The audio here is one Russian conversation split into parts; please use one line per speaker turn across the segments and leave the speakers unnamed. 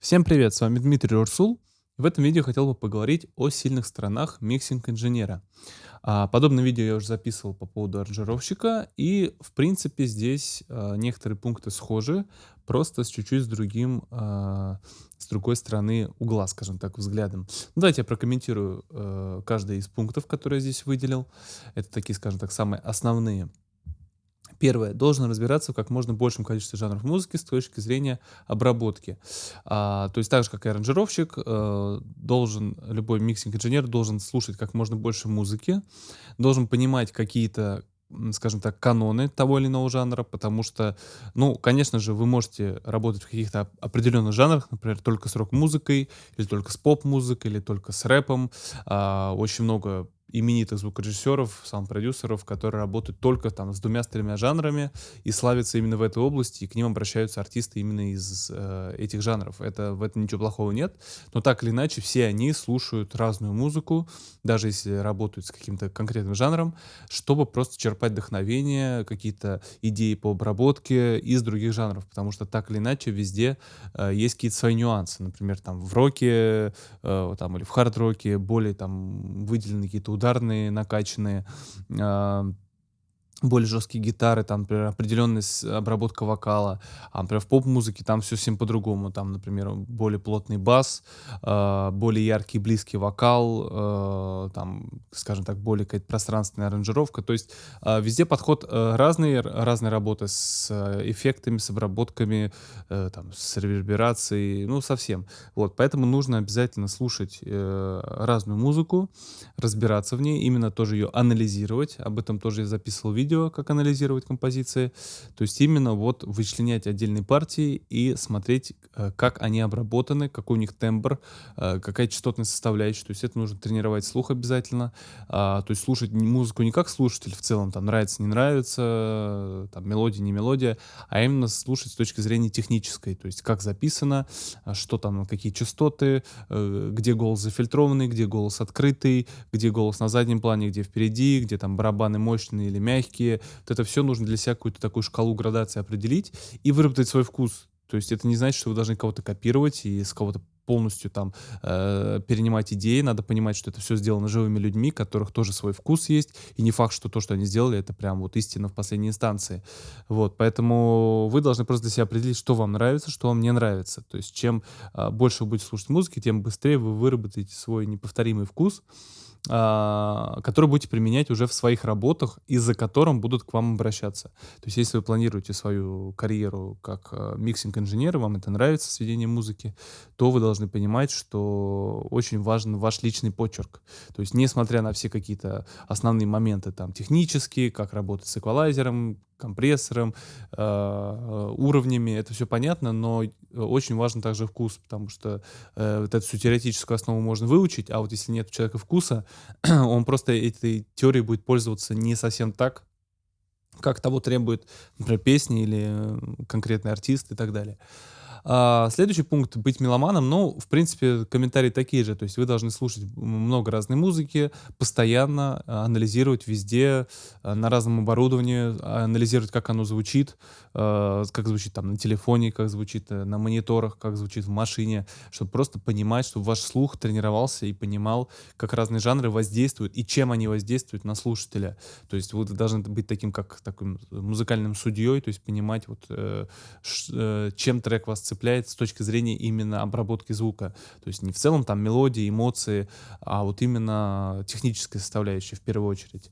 Всем привет, с вами Дмитрий Урсул. В этом видео хотел бы поговорить о сильных сторонах миксинг-инженера. А, подобное видео я уже записывал по поводу аранжировщика, и в принципе здесь а, некоторые пункты схожи, просто с чуть-чуть с другим, а, с другой стороны угла, скажем так, взглядом. Ну, давайте я прокомментирую а, каждый из пунктов, которые я здесь выделил. Это такие, скажем так, самые основные. Первое. Должен разбираться в как можно большем количестве жанров музыки с точки зрения обработки. А, то есть так же, как и аранжировщик, э, должен, любой миксинг-инженер должен слушать как можно больше музыки, должен понимать какие-то скажем так, каноны того или иного жанра, потому что, ну, конечно же, вы можете работать в каких-то определенных жанрах, например, только с рок-музыкой, или только с поп-музыкой, или только с рэпом. А, очень много именитых звукорежиссеров, саунд-продюсеров, которые работают только там с двумя-тремя жанрами и славятся именно в этой области, и к ним обращаются артисты именно из э, этих жанров. Это, в этом ничего плохого нет, но так или иначе все они слушают разную музыку, даже если работают с каким-то конкретным жанром, чтобы просто черпать вдохновение, какие-то идеи по обработке из других жанров, потому что так или иначе везде э, есть какие-то свои нюансы. Например, там в роке э, там, или в хард-роке более там выделены какие-то ударные, накачанные, а, более жесткие гитары, там, например, определенная обработка вокала. А, например, в поп-музыке там все совсем по-другому. Там, например, более плотный бас, э, более яркий, близкий вокал, э, там, скажем так, более какая-то пространственная аранжировка. То есть э, везде подход э, разный, разные работы с эффектами, с обработками, э, там, с реверберацией, ну, совсем. Вот, поэтому нужно обязательно слушать э, разную музыку, разбираться в ней, именно тоже ее анализировать. Об этом тоже я записывал видео видео, как анализировать композиции. То есть именно вот вычленять отдельные партии и смотреть, э, как они обработаны, какой у них тембр, э, какая частотная составляющая. То есть это нужно тренировать слух обязательно. А, то есть слушать музыку не как слушатель в целом, там нравится, не нравится, там мелодия, не мелодия, а именно слушать с точки зрения технической. То есть как записано, что там, какие частоты, э, где голос зафильтрованный, где голос открытый, где голос на заднем плане, где впереди, где там барабаны мощные или мягкие вот это все нужно для себя какую-то такую шкалу градации определить и выработать свой вкус. То есть это не значит, что вы должны кого-то копировать и с кого-то полностью там э, перенимать идеи, надо понимать, что это все сделано живыми людьми, которых тоже свой вкус есть, и не факт, что то, что они сделали, это прям вот истина в последней инстанции. Вот, поэтому вы должны просто для себя определить, что вам нравится, что вам не нравится. То есть чем э, больше вы будете слушать музыки, тем быстрее вы выработаете свой неповторимый вкус, который будете применять уже в своих работах и за которым будут к вам обращаться. То есть если вы планируете свою карьеру как а, миксинг-инженер, вам это нравится, сведение музыки, то вы должны понимать, что очень важен ваш личный почерк. То есть несмотря на все какие-то основные моменты там технические, как работать с эквалайзером, компрессором, э, уровнями, это все понятно, но очень важен также вкус, потому что э, вот эту всю теоретическую основу можно выучить, а вот если нет у человека вкуса, он просто этой теорией будет пользоваться не совсем так, как того требует, например, песни или конкретный артист и так далее. А, следующий пункт — быть меломаном. Ну, в принципе, комментарии такие же. То есть вы должны слушать много разной музыки, постоянно а, анализировать везде, а, на разном оборудовании, анализировать, как оно звучит, как звучит там на телефоне, как звучит э, на мониторах, как звучит в машине, чтобы просто понимать, чтобы ваш слух тренировался и понимал, как разные жанры воздействуют и чем они воздействуют на слушателя. То есть вы должны быть таким, как таким музыкальным судьей, то есть понимать, вот, э, э, чем трек вас цепляет с точки зрения именно обработки звука. То есть не в целом там мелодии, эмоции, а вот именно техническая составляющая в первую очередь.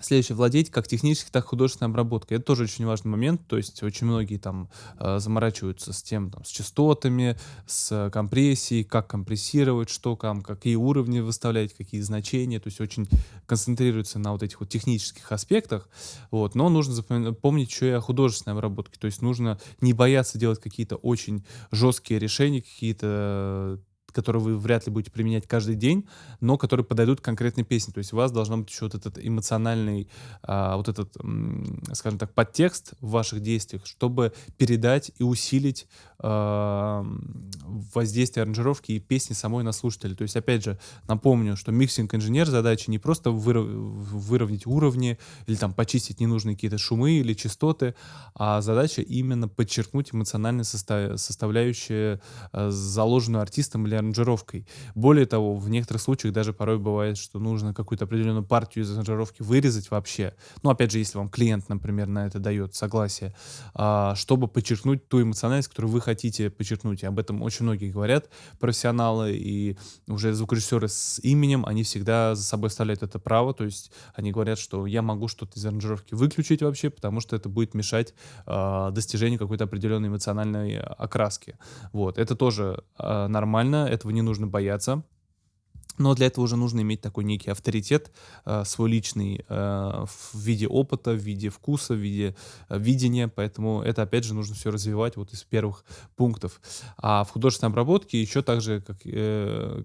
Следующее, владеть как технической, так и художественной обработкой. Это тоже очень важный момент, то есть очень многие там э, заморачиваются с тем, там, с частотами, с компрессией, как компрессировать, что там, какие уровни выставлять, какие значения, то есть очень концентрируются на вот этих вот технических аспектах, вот, но нужно помнить еще и о художественной обработке, то есть нужно не бояться делать какие-то очень жесткие решения, какие-то которые вы вряд ли будете применять каждый день, но которые подойдут к конкретной песне. То есть у вас должен быть еще вот этот эмоциональный, а, вот этот, скажем так, подтекст в ваших действиях, чтобы передать и усилить а, воздействие аранжировки и песни самой на слушателя. То есть, опять же, напомню, что миксинг-инженер задача не просто выровнять уровни или там почистить ненужные какие-то шумы или частоты, а задача именно подчеркнуть эмоциональную состав составляющую, э, заложенную артистом или аранжировкой. Более того, в некоторых случаях даже порой бывает, что нужно какую-то определенную партию из аранжировки вырезать вообще. Ну, опять же, если вам клиент, например, на это дает согласие, а, чтобы подчеркнуть ту эмоциональность, которую вы хотите подчеркнуть. И об этом очень многие говорят, профессионалы и уже звукорежиссеры с именем, они всегда за собой оставляют это право, то есть они говорят, что я могу что-то из аранжировки выключить вообще, потому что это будет мешать э, достижению какой-то определенной эмоциональной окраски. Вот, это тоже э, нормально, этого не нужно бояться. Но для этого уже нужно иметь такой некий авторитет, э, свой личный, э, в виде опыта, в виде вкуса, в виде э, видения. Поэтому это, опять же, нужно все развивать вот из первых пунктов. А в художественной обработке еще также, как, э,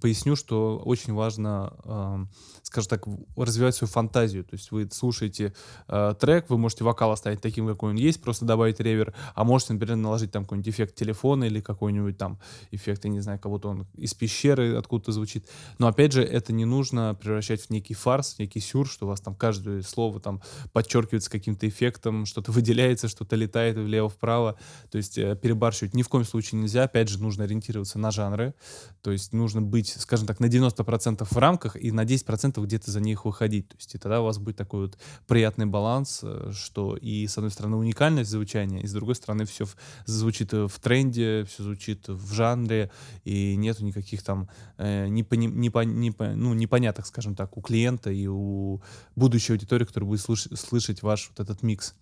поясню, что очень важно, скажем так, развивать свою фантазию. То есть вы слушаете э, трек, вы можете вокал оставить таким, какой он есть, просто добавить ревер, а можете, например, наложить там какой-нибудь эффект телефона или какой-нибудь там эффект, я не знаю, кого-то он из пещеры откуда-то звучит. Но опять же, это не нужно превращать в некий фарс, в некий сюр, что у вас там каждое слово там подчеркивается каким-то эффектом, что-то выделяется, что-то летает влево-вправо. То есть э, перебарщивать ни в коем случае нельзя. Опять же, нужно ориентироваться на жанры. То есть нужно быть, скажем так, на 90% в рамках и на 10% где-то за них выходить. То есть и тогда у вас будет такой вот приятный баланс, э, что и с одной стороны уникальность звучания, и с другой стороны все звучит в тренде, все звучит в жанре, и нету никаких там э, непони, непо, непо, ну, непоняток, скажем так, у клиента и у будущей аудитории, которая будет слыш, слышать ваш вот этот микс.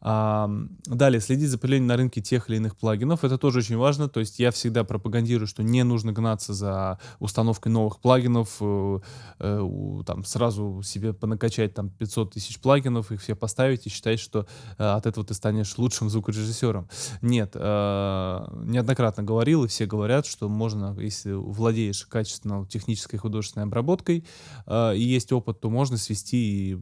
Далее, следить за появлением на рынке тех или иных плагинов. Это тоже очень важно. То есть я всегда пропагандирую, что не нужно гнаться за установкой новых плагинов, э, э, там сразу себе понакачать там 500 тысяч плагинов, их все поставить и считать, что э, от этого ты станешь лучшим звукорежиссером. Нет, неоднократно говорил, и все говорят, что можно, если владеешь качественно технической художественной обработкой и есть опыт, то можно свести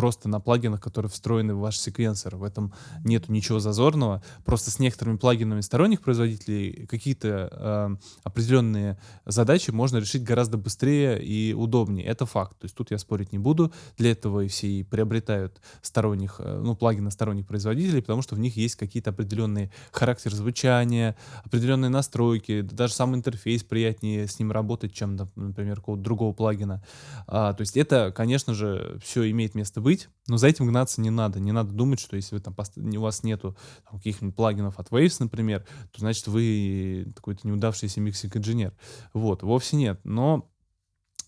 просто на плагинах, которые встроены в ваш секвенсор. В этом нету ничего зазорного. Просто с некоторыми плагинами сторонних производителей какие-то э, определенные задачи можно решить гораздо быстрее и удобнее. Это факт. То есть тут я спорить не буду. Для этого и все и приобретают сторонних, э, ну, плагины сторонних производителей, потому что в них есть какие-то определенные характер звучания, определенные настройки, даже сам интерфейс приятнее с ним работать, чем, например, какого-то другого плагина. А, то есть это, конечно же, все имеет место быть быть, но за этим гнаться не надо. Не надо думать, что если вы там у вас нету каких-нибудь плагинов от Waves, например, то значит вы какой-то неудавшийся миксинг-инженер. Вот, вовсе нет. Но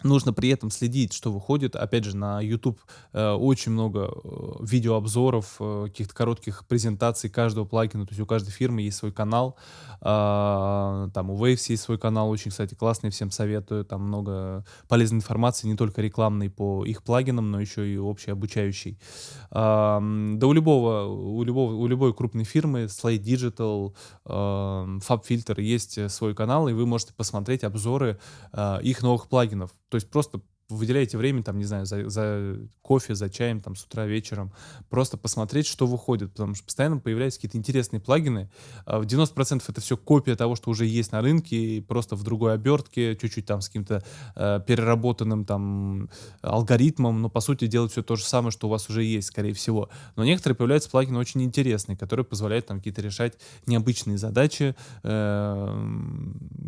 Нужно при этом следить, что выходит. Опять же, на YouTube э, очень много э, видеообзоров, э, каких-то коротких презентаций каждого плагина. То есть у каждой фирмы есть свой канал. Э, там у Waves есть свой канал, очень, кстати, классный, всем советую. Там много полезной информации, не только рекламной по их плагинам, но еще и общей обучающей. Э, да у любого, у любого, у любой крупной фирмы, Slate Digital, э, FabFilter есть свой канал, и вы можете посмотреть обзоры э, их новых плагинов. То есть просто выделяете время, там, не знаю, за, за кофе, за чаем, там, с утра, вечером, просто посмотреть, что выходит, потому что постоянно появляются какие-то интересные плагины. А в 90% это все копия того, что уже есть на рынке, просто в другой обертке, чуть-чуть там с каким-то э, переработанным там алгоритмом, но по сути делать все то же самое, что у вас уже есть, скорее всего. Но некоторые появляются плагины очень интересные, которые позволяют там какие-то решать необычные задачи э,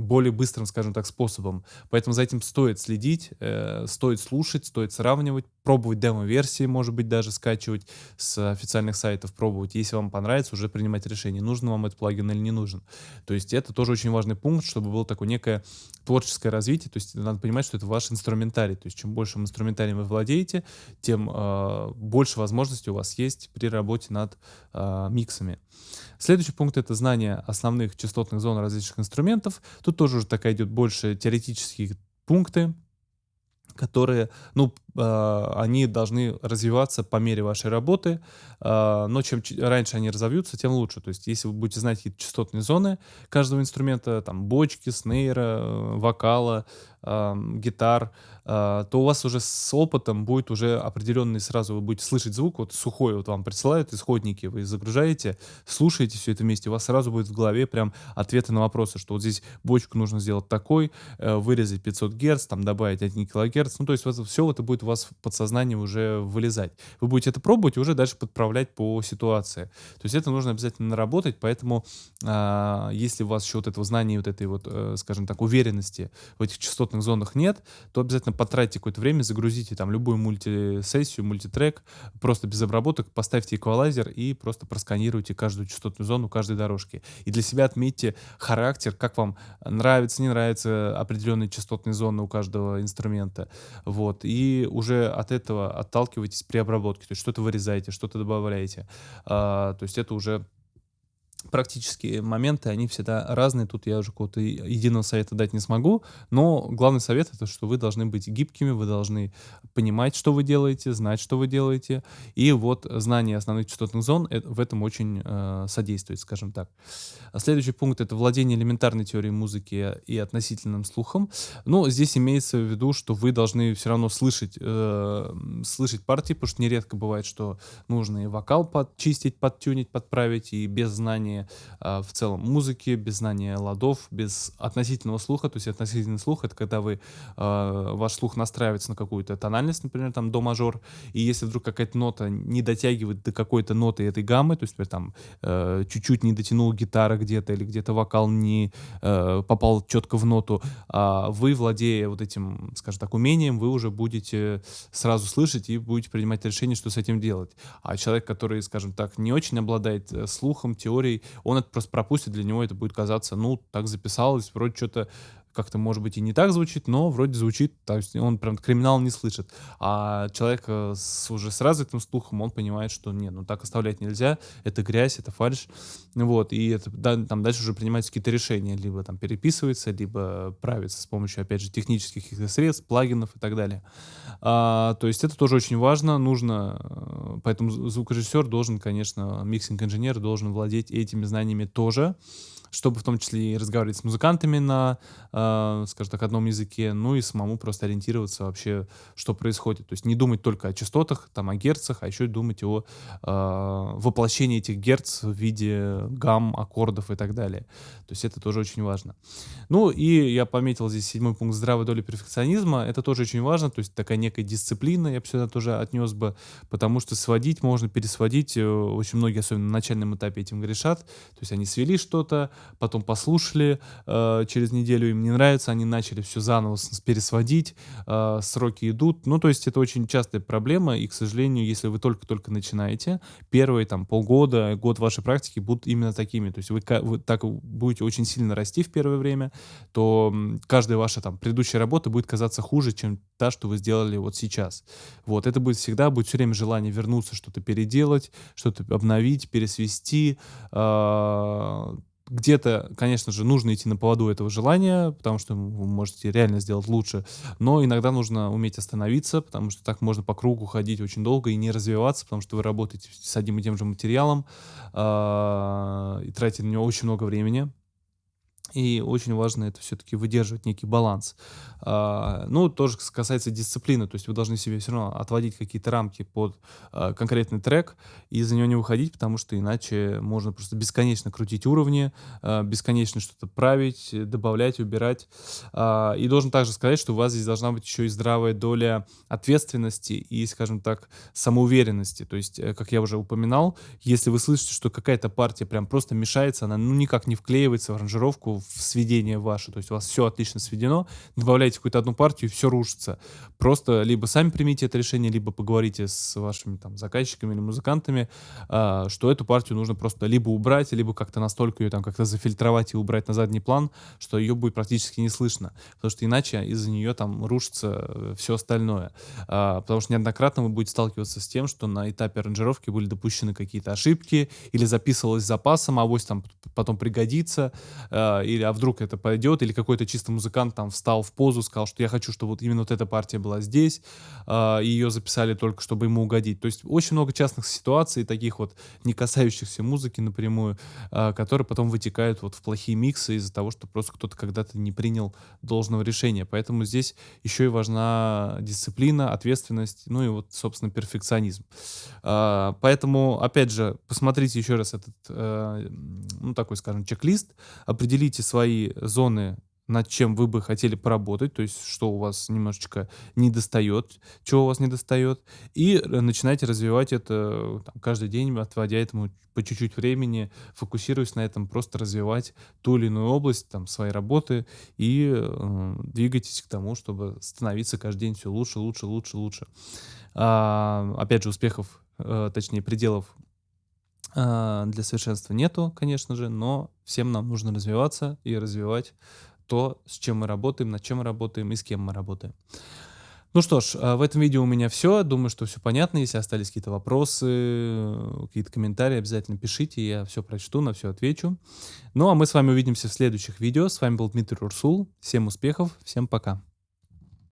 более быстрым, скажем так, способом. Поэтому за этим стоит следить, э, стоит слушать, стоит сравнивать, пробовать демо-версии, может быть, даже скачивать с официальных сайтов, пробовать. Если вам понравится, уже принимать решение, нужен вам этот плагин или не нужен. То есть это тоже очень важный пункт, чтобы было такое некое творческое развитие. То есть надо понимать, что это ваш инструментарий. То есть чем больше инструментарием вы владеете, тем э, больше возможностей у вас есть при работе над э, миксами. Следующий пункт — это знание основных частотных зон различных инструментов. Тут тоже уже такая идет больше теоретические пункты, которые, ну, э, они должны развиваться по мере вашей работы, э, но чем раньше они разовьются, тем лучше. То есть если вы будете знать какие-то частотные зоны каждого инструмента, там бочки, снейра, э, гитар, то у вас уже с опытом будет уже определенный сразу, вы будете слышать звук, вот сухой вот вам присылают исходники, вы загружаете, слушаете все это вместе, у вас сразу будет в голове прям ответы на вопросы, что вот здесь бочку нужно сделать такой, вырезать 500 Гц, там добавить 1 кГц, ну то есть вот все это будет у вас в подсознании уже вылезать. Вы будете это пробовать и уже дальше подправлять по ситуации. То есть это нужно обязательно наработать, поэтому а, если у вас еще вот этого знания, вот этой вот, э, скажем так, уверенности в этих частотных зонах нет, то обязательно потратьте какое-то время, загрузите там любую мультисессию, мультитрек, просто без обработок, поставьте эквалайзер и просто просканируйте каждую частотную зону каждой дорожки. И для себя отметьте характер, как вам нравится, не нравится определенные частотные зоны у каждого инструмента. Вот. И уже от этого отталкивайтесь при обработке. То есть что-то вырезаете, что-то добавляете. А, то есть это уже практические моменты, они всегда разные. Тут я уже какого-то единого совета дать не смогу. Но главный совет это, что вы должны быть гибкими, вы должны понимать, что вы делаете, знать, что вы делаете. И вот знание основных частотных зон в этом очень э, содействует, скажем так. Следующий пункт это владение элементарной теорией музыки и относительным слухом. Ну, здесь имеется в виду, что вы должны все равно слышать, э, слышать партии, потому что нередко бывает, что нужно и вокал подчистить, подтюнить, подправить, и без знания знания э, в целом музыки, без знания ладов, без относительного слуха. То есть относительный слух — это когда вы, э, ваш слух настраивается на какую-то тональность, например, там до мажор, и если вдруг какая-то нота не дотягивает до какой-то ноты этой гаммы, то есть, например, там э, чуть-чуть не дотянул гитара где-то или где-то вокал не э, попал четко в ноту, а вы, владея вот этим, скажем так, умением, вы уже будете сразу слышать и будете принимать решение, что с этим делать. А человек, который, скажем так, не очень обладает э, слухом, теорией, он это просто пропустит, для него это будет казаться, ну, так записалось, вроде что-то как-то, может быть, и не так звучит, но вроде звучит, то есть он прям криминал не слышит. А человек э, с, уже с развитым слухом, он понимает, что нет, ну так оставлять нельзя, это грязь, это фальш, вот, и это, да, там дальше уже принимаются какие-то решения, либо там переписывается, либо правится с помощью, опять же, технических каких-то средств, плагинов и так далее. А, то есть это тоже очень важно, нужно, э, поэтому звукорежиссер должен, конечно, mixing -инженер должен владеть этими знаниями тоже, чтобы в том числе и разговаривать с музыкантами на, э, скажем так, одном языке, ну и самому просто ориентироваться вообще, что происходит. То есть не думать только о частотах, там, о герцах, а еще думать о э, воплощении этих герц в виде гамм, аккордов и так далее. То есть это тоже очень важно. Ну и я пометил здесь седьмой пункт здравой доли перфекционизма. Это тоже очень важно, то есть такая некая дисциплина, я бы сюда тоже отнес бы, потому что сводить можно, пересводить. Э, очень многие, особенно на начальном этапе, этим грешат. То есть они свели что-то, потом послушали, э, через неделю им не нравится, они начали все заново пересводить, э, сроки идут. Ну, то есть это очень частая проблема, и, к сожалению, если вы только-только начинаете, первые там полгода, год вашей практики будут именно такими. То есть вы, вы так будете очень сильно расти в первое время, то каждая ваша там предыдущая работа будет казаться хуже, чем та, что вы сделали вот сейчас. Вот, это будет всегда, будет все время желание вернуться, что-то переделать, что-то обновить, пересвести, э где-то, конечно же, нужно идти на поводу этого желания, потому что вы можете реально сделать лучше, но иногда нужно уметь остановиться, потому что так можно по кругу ходить очень долго и не развиваться, потому что вы работаете с одним и тем же материалом э, и тратите на него очень много времени. И очень важно это все-таки выдерживать некий баланс. А, ну, тоже касается дисциплины, то есть вы должны себе все равно отводить какие-то рамки под а, конкретный трек и за него не выходить, потому что иначе можно просто бесконечно крутить уровни, а, бесконечно что-то править, добавлять, убирать. И должен также сказать, что у вас здесь должна быть еще и здравая доля ответственности и, скажем так, самоуверенности. То есть, э, как я уже упоминал, если вы слышите, что какая-то партия прям просто мешается, она ну никак не вклеивается в аранжировку, сведение ваше, то есть у вас все отлично сведено, добавляете какую-то одну партию, все рушится. Просто либо сами примите это решение, либо поговорите с вашими там заказчиками или музыкантами, э, что эту партию нужно просто либо убрать, либо как-то настолько ее там как-то зафильтровать и убрать на задний план, что ее будет практически не слышно, потому что иначе из-за нее там рушится э, все остальное. Э, потому что неоднократно вы будете сталкиваться с тем, что на этапе аранжировки были допущены какие-то ошибки или записывалось запасом, а авось там потом пригодится, э, и или а вдруг это пойдет, или какой-то чисто музыкант там встал в позу, сказал, что я хочу, чтобы вот именно вот эта партия была здесь, э, и ее записали только, чтобы ему угодить. То есть очень много частных ситуаций, таких вот не касающихся музыки напрямую, э, которые потом вытекают вот в плохие миксы из-за того, что просто кто-то когда-то не принял должного решения. Поэтому здесь еще и важна дисциплина, ответственность, ну и вот, собственно, перфекционизм. Э, поэтому, опять же, посмотрите еще раз этот, э, ну такой, скажем, чек-лист, определите свои зоны над чем вы бы хотели поработать, то есть что у вас немножечко не достает, чего у вас не достает, и начинайте развивать это там, каждый день, отводя этому по чуть-чуть времени, фокусируясь на этом, просто развивать ту или иную область там, своей работы и э, двигайтесь к тому, чтобы становиться каждый день все лучше, лучше, лучше, лучше. А, опять же, успехов, э, точнее, пределов для совершенства нету, конечно же, но всем нам нужно развиваться и развивать то, с чем мы работаем, над чем мы работаем и с кем мы работаем. Ну что ж, а, в этом видео у меня все. Думаю, что все понятно. Если остались какие-то вопросы, какие-то комментарии, обязательно пишите, я все прочту, на все отвечу. Ну а мы с вами увидимся в следующих видео. С вами был Дмитрий Урсул. Всем успехов, всем пока.